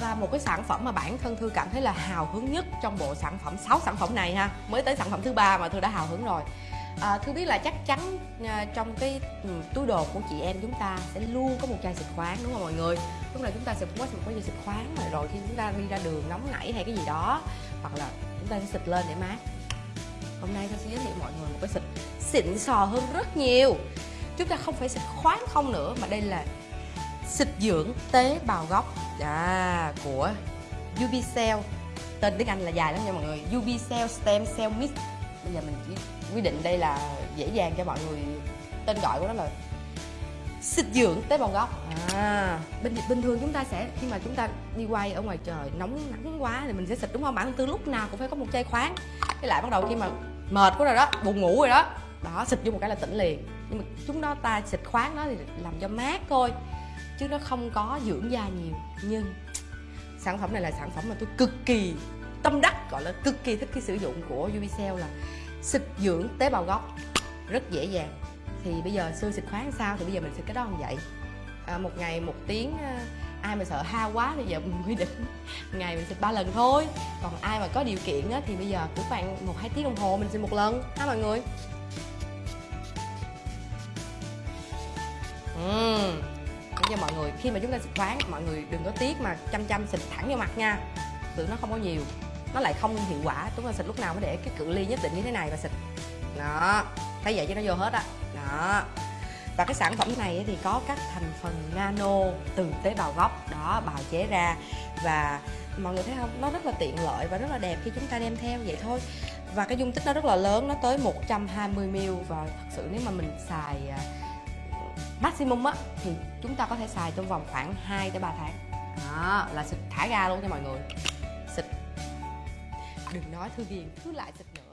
và một cái sản phẩm mà bản thân thư cảm thấy là hào hứng nhất trong bộ sản phẩm 6 sản phẩm này ha. Mới tới sản phẩm thứ ba mà thư đã hào hứng rồi. À, thư biết là chắc chắn à, trong cái ừ, túi đồ của chị em chúng ta sẽ luôn có một chai xịt khoáng đúng không mọi người? Lúc nào chúng ta sẽ cũng có một cái chai xịt khoáng rồi rồi khi chúng ta đi ra đường nóng nảy hay cái gì đó hoặc là chúng ta sẽ xịt lên để mát. Hôm nay tôi sẽ giới thiệu mọi người một cái xịt xịn sò hơn rất nhiều. Chúng ta không phải xịt khoáng không nữa mà đây là xịt dưỡng tế bào gốc. À, của Ubicell tên tiếng Anh là dài lắm nha mọi người. Ubicell Stem Cell Mix bây giờ mình chỉ quy định đây là dễ dàng cho mọi người. Tên gọi của nó là xịt dưỡng tế bào gốc. À bình bình thường chúng ta sẽ khi mà chúng ta đi quay ở ngoài trời nóng nắng quá thì mình sẽ xịt đúng không? Bản tư lúc nào cũng phải có một chai khoáng. Cái lại bắt đầu khi mà mệt quá rồi đó buồn ngủ rồi đó đó xịt vô một cái là tỉnh liền. Nhưng mà chúng nó ta xịt khoáng đó thì làm cho mát thôi chứ nó không có dưỡng da nhiều. Nhưng sản phẩm này là sản phẩm mà tôi cực kỳ tâm đắc gọi là cực kỳ thích cái sử dụng của Ubicell là xịt dưỡng tế bào gốc. Rất dễ dàng. Thì bây giờ xưa xịt khoáng sao thì bây giờ mình xịt cái đó không vậy? À, một ngày một tiếng à, ai mà sợ ha quá thì giờ mình quy định ngày mình xịt ba lần thôi. Còn ai mà có điều kiện á, thì bây giờ cứ khoảng một hai tiếng đồng hồ mình xịt một lần. Ha mọi người? Người khi mà chúng ta xịt khoáng, mọi người đừng có tiếc mà chăm chăm xịt thẳng vào mặt nha. Tự nó không có nhiều, nó lại không hiệu quả. Chúng ta xịt lúc nào mới để cái cự ly nhất định như thế này và xịt. Đó, thấy vậy cho nó vô hết á. Đó. đó và cái sản phẩm này thì có các thành phần nano từ tế bào gốc, đó, bào chế ra. Và mọi người thấy không? Nó rất là tiện lợi và rất là đẹp khi chúng ta đem theo vậy thôi. Và cái dung tích nó rất là lớn, nó tới 120ml và thật sự nếu mà mình xài à, maximum á, thì chúng ta có thể xài trong vòng khoảng 2 tới 3 tháng. Đó, là xịt thả ga luôn cho mọi người. Xịt. Đừng nói thư ghiền cứ lại xịt nữa.